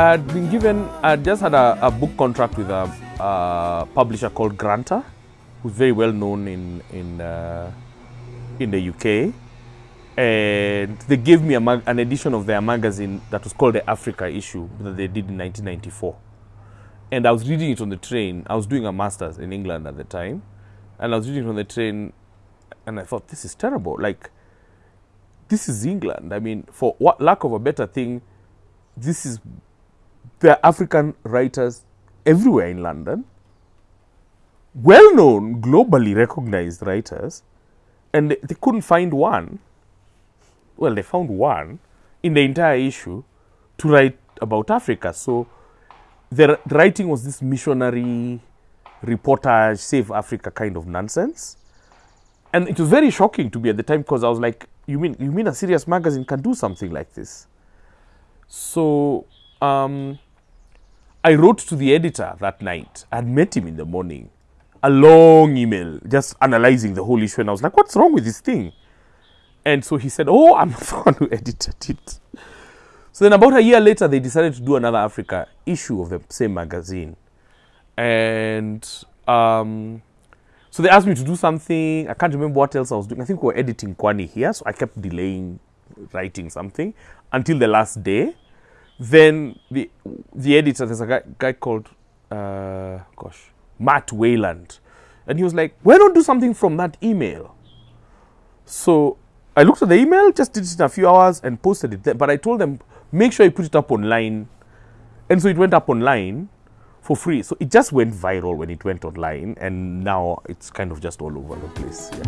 I'd been given, I just had a, a book contract with a, a publisher called Granta, who's very well known in in uh, in the UK, and they gave me an edition of their magazine that was called the Africa issue that they did in 1994, and I was reading it on the train. I was doing a master's in England at the time, and I was reading it on the train, and I thought this is terrible. Like, this is England. I mean, for what lack of a better thing, this is there African writers everywhere in London, well known, globally recognized writers, and they, they couldn't find one. Well, they found one in the entire issue to write about Africa. So the, writing was this missionary reportage, save Africa kind of nonsense. And it was very shocking to me at the time because I was like, you mean you mean a serious magazine can do something like this? So um, I wrote to the editor that night. I had met him in the morning. A long email just analyzing the whole issue. And I was like, what's wrong with this thing? And so he said, oh, I'm the one who edited it. So then about a year later, they decided to do another Africa issue of the same magazine. And um, so they asked me to do something. I can't remember what else I was doing. I think we were editing Kwani here. So I kept delaying writing something until the last day then the the editor, there's a guy, guy called, uh, gosh, Matt Weiland, and he was like, "Why don't do something from that email?" So I looked at the email, just did it in a few hours, and posted it. There. But I told them, make sure you put it up online, and so it went up online for free. So it just went viral when it went online, and now it's kind of just all over the place. Yeah.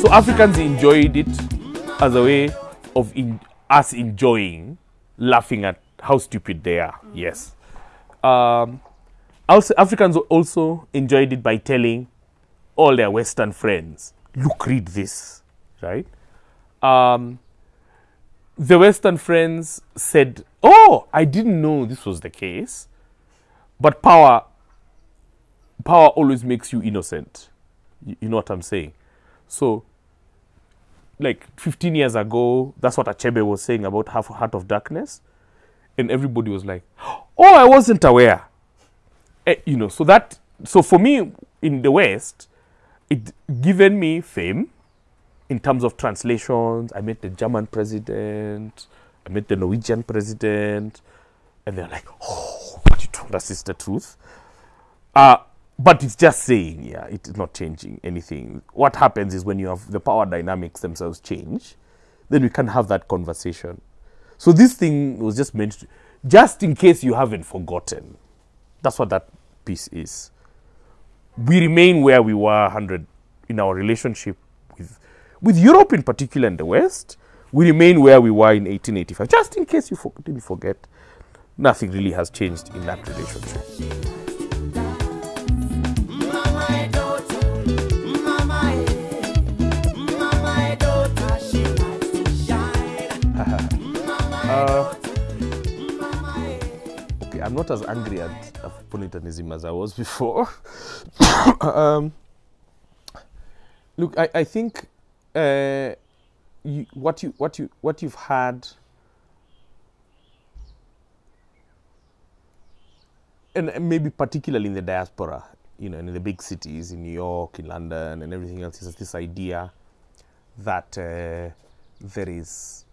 So Africans enjoyed it as a way of in, us enjoying, laughing at how stupid they are. Yes. Um, also, Africans also enjoyed it by telling all their Western friends, "Look, read this." Right. Um, the Western friends said, "Oh, I didn't know this was the case," but power, power always makes you innocent. You, you know what I'm saying? So like 15 years ago, that's what Achebe was saying about Half a Heart of Darkness. And everybody was like, oh, I wasn't aware. Eh, you know, so that, so for me in the West, it given me fame in terms of translations. I met the German president, I met the Norwegian president, and they're like, oh, what you told us is the truth. Uh, but it's just saying, yeah, it is not changing anything. What happens is when you have the power dynamics themselves change, then we can have that conversation. So this thing was just meant to, just in case you haven't forgotten. That's what that piece is. We remain where we were 100 in our relationship with, with Europe in particular and the West. We remain where we were in 1885. Just in case you for, didn't forget, nothing really has changed in that relationship. Not as angry at Afropolitanism as I was before. um, look, I, I think uh, you, what you what you what you've had, and maybe particularly in the diaspora, you know, in the big cities, in New York, in London, and everything else, is this idea that uh, there is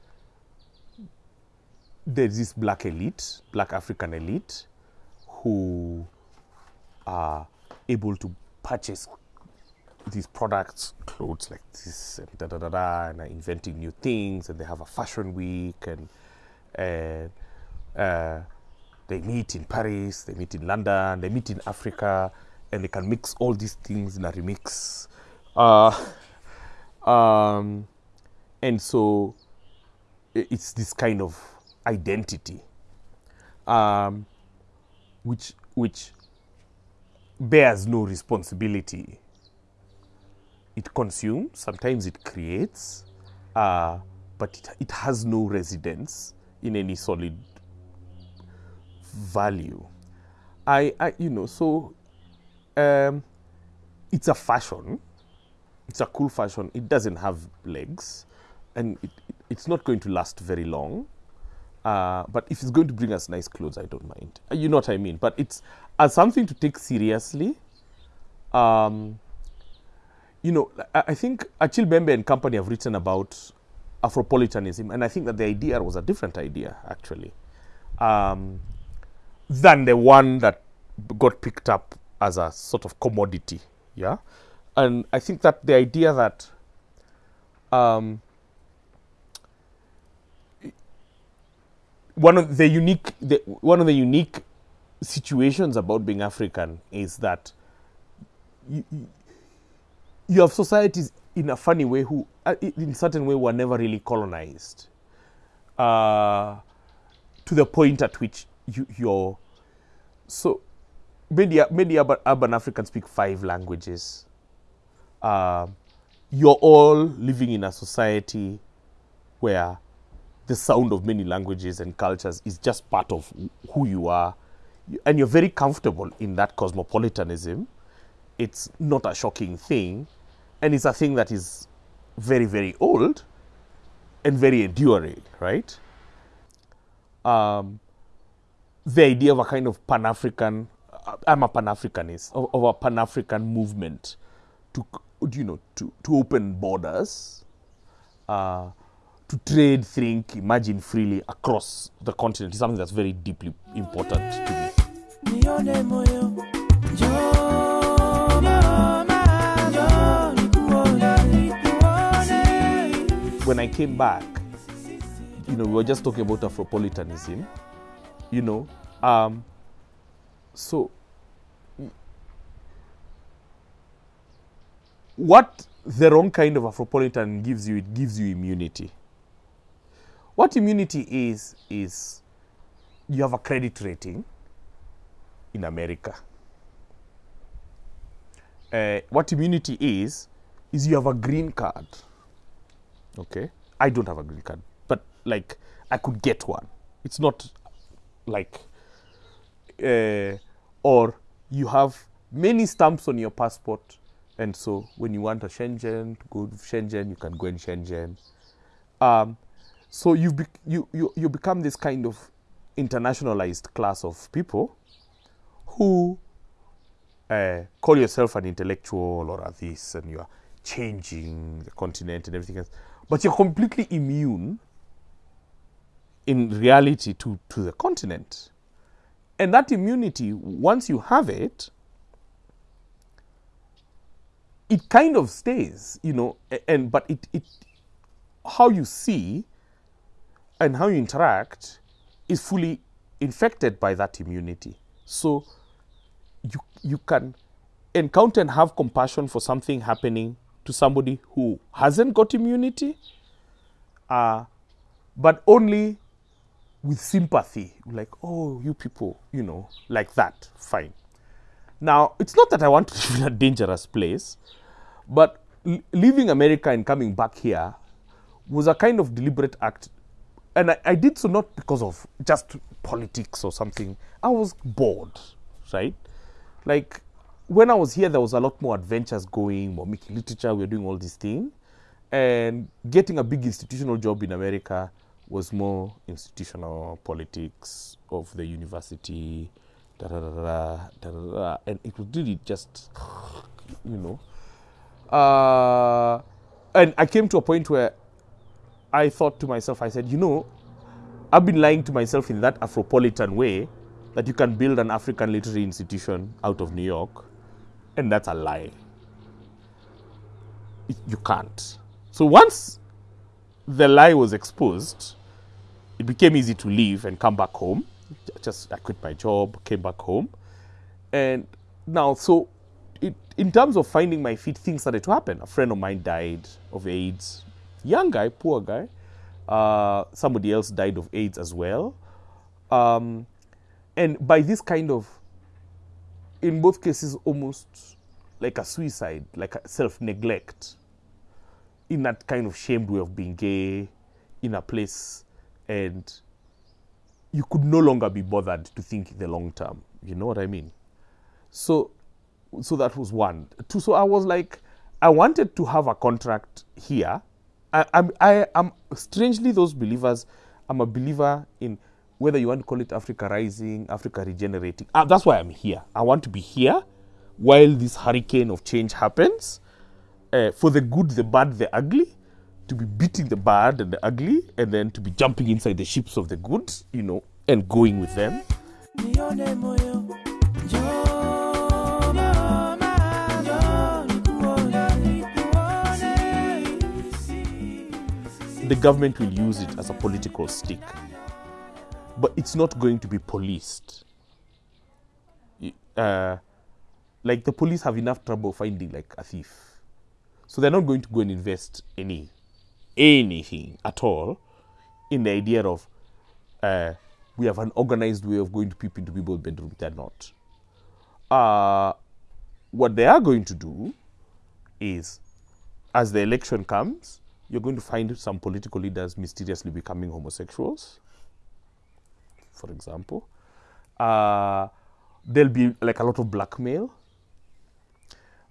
there's this black elite, black African elite, who are able to purchase these products, clothes like this, and da da da da, and are inventing new things, and they have a fashion week, and and uh, they meet in Paris, they meet in London, they meet in Africa, and they can mix all these things in a remix. Uh, um, and so it's this kind of identity, um, which which bears no responsibility. It consumes, sometimes it creates, uh, but it, it has no residence in any solid value. I, I you know, so um, it's a fashion. It's a cool fashion. It doesn't have legs, and it, it, it's not going to last very long. Uh, but if it's going to bring us nice clothes, I don't mind. Uh, You know what I mean? But it's as something to take seriously. Um, you know, I, I think Achille Mbembe and company have written about Afropolitanism, and I think that the idea was a different idea, actually, um, than the one that got picked up as a sort of commodity. Yeah, and I think that the idea that um, one of the unique the, one of the unique situations about being African is that you, you- have societies in a funny way who uh, in certain way were never really colonized uh, to the point at which you, you're so many, many urban, urban Africans speak five languages. Uh, you're all living in a society where the sound of many languages and cultures is just part of who you are. And you're very comfortable in that cosmopolitanism. It's not a shocking thing. And it's a thing that is very, very old and very enduring, right? Um, the idea of a kind of Pan African, I'm a Pan Africanist, of, of a Pan African movement to, you know, to, to open borders, uh, to trade, think, imagine freely across the continent is something that's very deeply important to me. when I came back, you know, we were just talking about Afropolitanism, you know, um, so what the wrong kind of Afropolitan gives you, it gives you immunity. What immunity is, is you have a credit rating in America. Uh, what immunity is, is you have a green card. Okay. I don't have a green card, but like I could get one. It's not like, uh, or you have many stamps on your passport, and so when you want a Schengen, go to Schengen, you can go in Schengen. Um, so you, bec you you you become this kind of internationalized class of people who uh, call yourself an intellectual or a this, and you are changing the continent and everything else, but you're completely immune in reality to, to the continent. And that immunity, once you have it, it kind of stays, you know, and but it, it how you see and how you interact is fully infected by that immunity. So you you can encounter and have compassion for something happening to somebody who hasn't got immunity, uh, but only with sympathy, like, oh, you people, you know, like that, fine. Now, it's not that I want to live in a dangerous place, but leaving America and coming back here was a kind of deliberate act. And I, I did so not because of just politics or something. I was bored, right? Like, when I was here, there was a lot more adventures going, more making literature, we were doing all these things. And getting a big institutional job in America was more institutional politics of the university, da da da da da, da. and it was really just, you know. Uh, and I came to a point where I thought to myself, I said, you know, I've been lying to myself in that Afropolitan way that you can build an African literary institution out of New York, and that's a lie. You can't. So once the lie was exposed, it became easy to leave and come back home. Just I quit my job, came back home, and now so it, in terms of finding my feet, things started to happen. A friend of mine died of AIDS, young guy, poor guy. Uh, somebody else died of AIDS as well, um, and by this kind of, in both cases, almost like a suicide, like a self neglect in that kind of shamed way of being gay in a place and you could no longer be bothered to think the long term. You know what I mean? So, so that was one. Two. So I was like, I wanted to have a contract here. I, I'm, I am strangely those believers. I'm a believer in whether you want to call it Africa rising, Africa regenerating. Uh, that's why I'm here. I want to be here while this hurricane of change happens, uh, for the good, the bad, the ugly, to be beating the bad and the ugly, and then to be jumping inside the ships of the good, you know, and going with them. The government will use it as a political stick, but it's not going to be policed. Uh, like the police have enough trouble finding like a thief, so they're not going to go and invest any anything at all in the idea of uh, we have an organized way of going to peep into people's bedrooms. They're not. Uh, what they are going to do is, as the election comes, you're going to find some political leaders mysteriously becoming homosexuals, for example. Uh, there'll be like a lot of blackmail.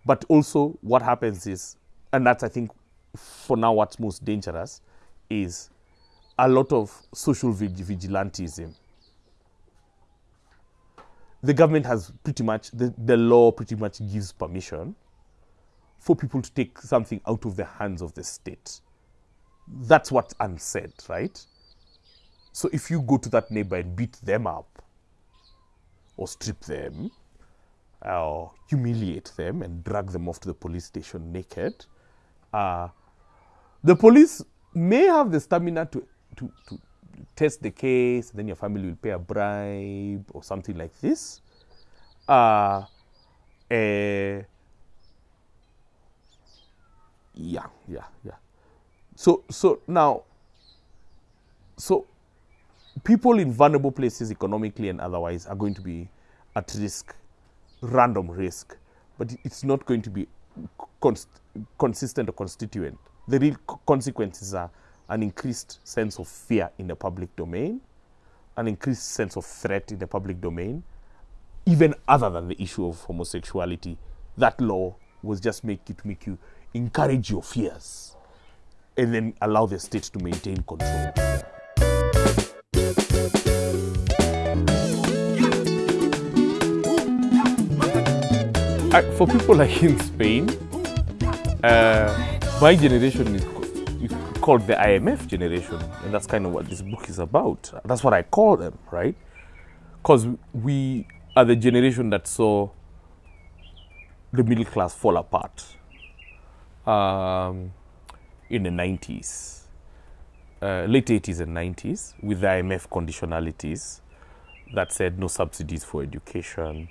But also, what happens is, and that's I think for now what's most dangerous, is a lot of social vig- vigilantism. The government has pretty much, the, the law pretty much gives permission for people to take something out of the hands of the state. That's what's unsaid, right? So if you go to that neighbor and beat them up, or strip them, or humiliate them and drag them off to the police station naked, uh, the police may have the stamina to, to, to test the case, then your family will pay a bribe or something like this. Uh, eh, yeah, yeah, yeah. So, so now, so people in vulnerable places economically and otherwise are going to be at risk, random risk, but it's not going to be const- consistent or constituent. The real co- consequences are an increased sense of fear in the public domain, an increased sense of threat in the public domain, even other than the issue of homosexuality. That law was just make it make you encourage your fears and then allow the state to maintain control. For people like in Spain, uh, my generation is, is called the IMF generation, and that's kind of what this book is about. That's what I call them, right? Because we are the generation that saw the middle class fall apart um, in the 90s, uh, late 80s and 90s, with the IMF conditionalities that said no subsidies for education,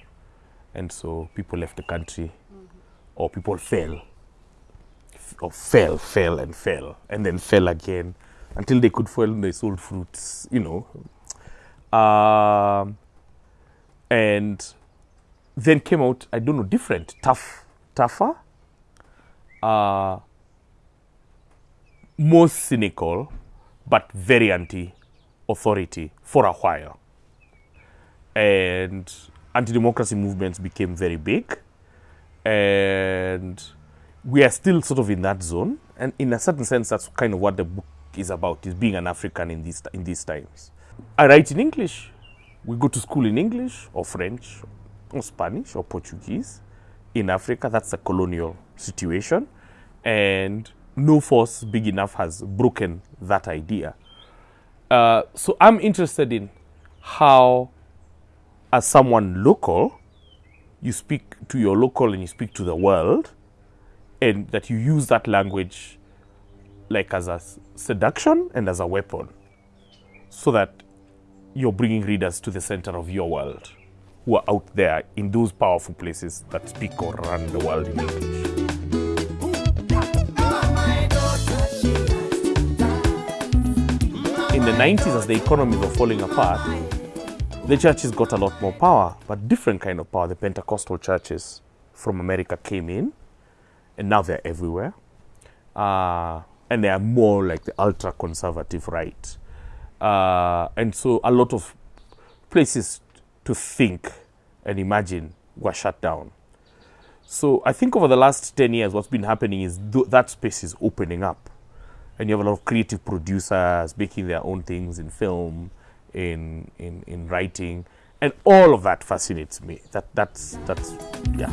and so people left the country, or people fell, or fell, fell, and fell, and then fell again until they could fall they sold fruits, you know. Um, and then came out, I don't know, different, tough, tougher, uh, more cynical, but very anti authority for a while. And anti democracy movements became very big. And we are still sort of in that zone. And in a certain sense, that's kind of what the book is about, is being an African in these, in these times. I write in English. We go to school in English or French or Spanish or Portuguese in Africa. That's a colonial situation. And no force big enough has broken that idea. Uh, so I'm interested in how, as someone local, you speak to your local and you speak to the world, and that you use that language like as a seduction and as a weapon, so that you're bringing readers to the center of your world who are out there in those powerful places that speak or run the world in English. The 90s, as the economies were falling apart, the churches got a lot more power, but different kind of power. The Pentecostal churches from America came in, and now they're everywhere. uh, and they are more like the ultra conservative right. Uh, and so a lot of places to think and imagine were shut down. So I think over the last 10 years, what's been happening is th- that space is opening up. And you have a lot of creative producers making their own things in film, in, in, in writing. And all of that fascinates me. That, that's, that's, yeah.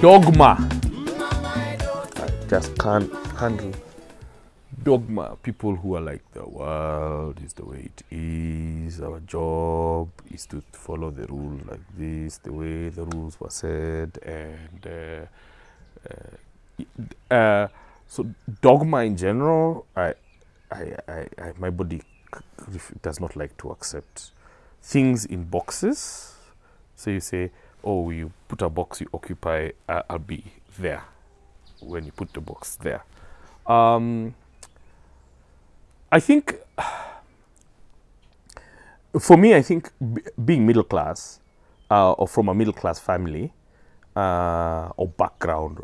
Dogma. I just can't handle dogma. People who are like, the world is the way it is, our job is to follow the rules like this, the way the rules were said, and uh, uh, uh, so dogma in general, I, I, I, I my body does not like to accept things in boxes. So you say, oh, you put a box, you occupy, uh, I'll be there when you put the box there. Um, I think, for me, I think being middle class uh, or from a middle class family uh, or background,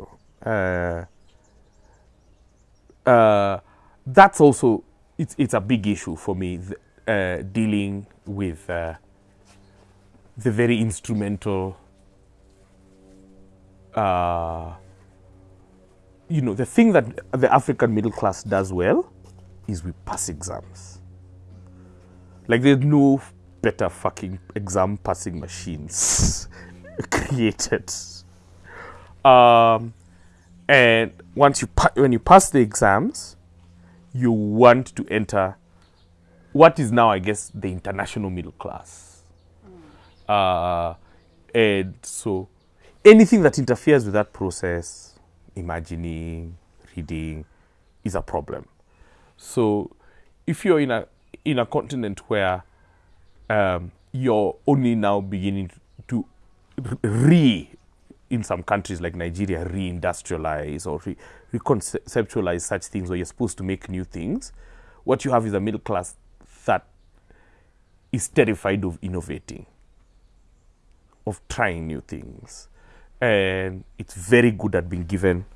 uh, uh, that's also it's it's a big issue for me uh, dealing with uh, the very instrumental. You know, the thing that the African middle class does well is we pass exams. Like there's no better fucking exam passing machines created. Um, and once you pa- when you pass the exams, you want to enter what is now, I guess, the international middle class. Uh, and so anything that interferes with that process, imagining, reading, is a problem. So if you're in a in a continent where um, you're only now beginning to re in some countries like Nigeria re-industrialize or re- reconceptualize such things where you're supposed to make new things, what you have is a middle class that is terrified of innovating, of trying new things, and it's very good at being given.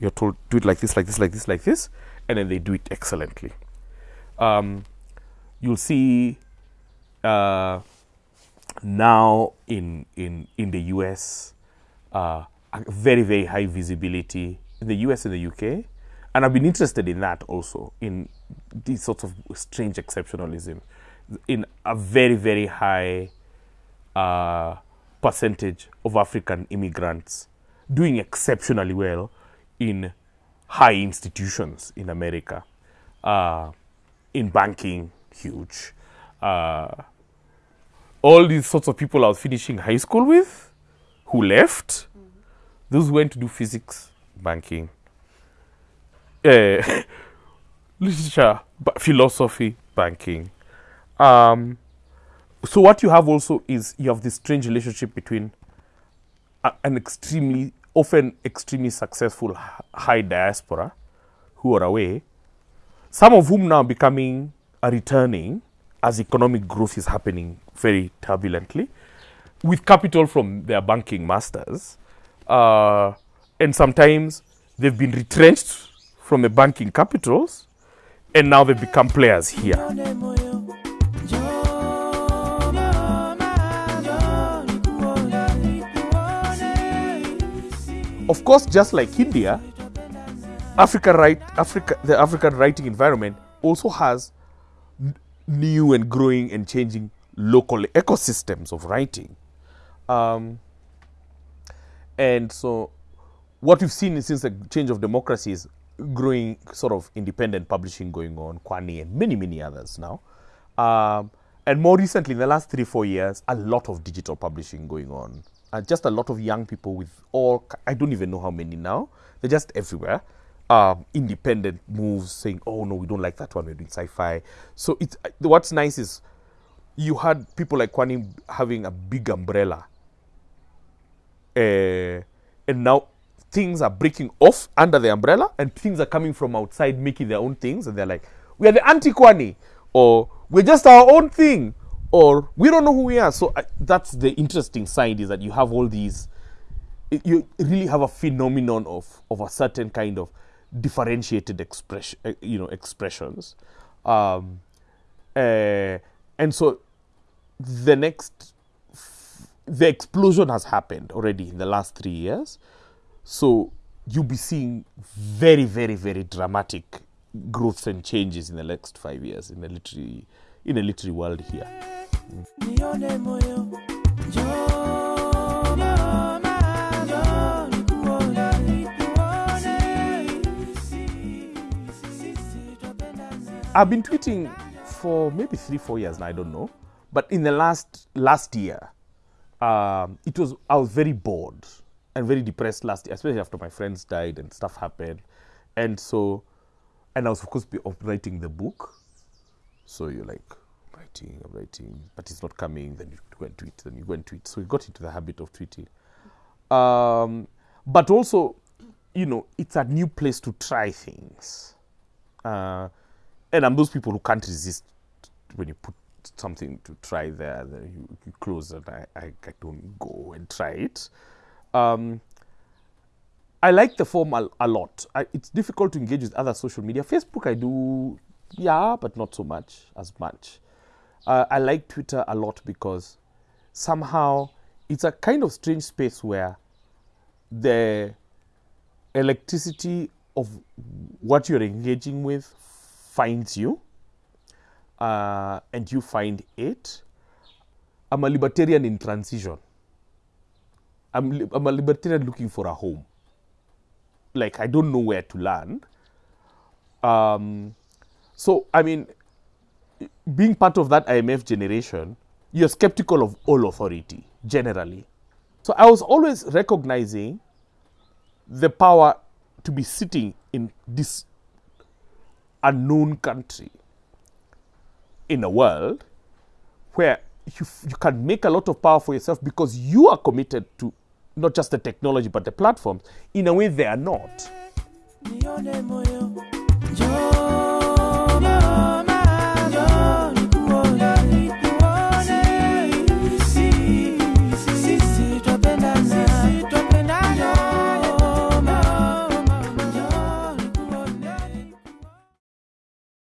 You're told do it like this, like this, like this, like this, and then they do it excellently. Um, you'll see uh, now in in in the US uh, a very very high visibility in the US and the UK, and I've been interested in that also in these sorts of strange exceptionalism, in a very very high uh, percentage of African immigrants doing exceptionally well in high institutions in America, uh, in banking, huge. Uh, all these sorts of people I was finishing high school with, who left, those went to do physics, banking, uh, literature, ba- philosophy, banking. Um, so what you have also is you have this strange relationship between a, an extremely, often extremely successful high diaspora who are away, some of whom now becoming are returning as economic growth is happening very turbulently, with capital from their banking masters, uh, and sometimes they've been retrenched from the banking capitals, and now they become players here. Of course, just like India, Africa right Africa the African writing environment also has new and growing and changing local ecosystems of writing. Um, and so what we've seen since the change of democracy is growing sort of independent publishing going on, Kwani and many, many others now. Um, and more recently, in the last three, four years, a lot of digital publishing going on. And just a lot of young people with all, I don't even know how many now, they're just everywhere. Um, independent moves saying, oh no, we don't like that one, we're doing sci fi. So it's, uh, what's nice is you had people like Kwani having a big umbrella. Uh, and now things are breaking off under the umbrella and things are coming from outside making their own things. And they're like we are the anti-kwani or we're just our own thing or we don't know who we are. So I, that's the interesting side is that you have all these, you really have a phenomenon of of a certain kind of differentiated expression, uh, you know, expressions, um, uh, and so the next, the explosion has happened already in the last three years. So you'll be seeing very, very, very dramatic growths and changes in the next five years in the literary in the literary world here. nione moyo njoo mama njoo nikuone nikuone sisi sisi twapendana I've been tweeting for maybe three, four years now. I don't know, but in the last last year, um, it was I was very bored and very depressed last year, especially after my friends died and stuff happened, and so, and I was of course be writing the book. So you're like writing, I'm writing, but it's not coming. Then you go and tweet, then you go and tweet. So we got into the habit of tweeting. Um, but also, you know, it's a new place to try things. Uh, and I'm those people who can't resist when you put something to try there, then you, you close and I, I, I don't go and try it. Um, I like the form a, a lot. I, it's difficult to engage with other social media. Facebook, I do, yeah, but not so much as much. Uh, I like Twitter a lot because somehow it's a kind of strange space where the electricity of what you're engaging with finds you uh, and you find it. I'm a libertarian in transition. I'm, I'm a libertarian looking for a home. Like, I don't know where to land. Um, so, I mean, being part of that IMF generation, you're skeptical of all authority generally. So, I was always recognizing the power to be sitting in this unknown country in a world where you, you can make a lot of power for yourself because you are committed to not just the technology but the platforms in a way they are not.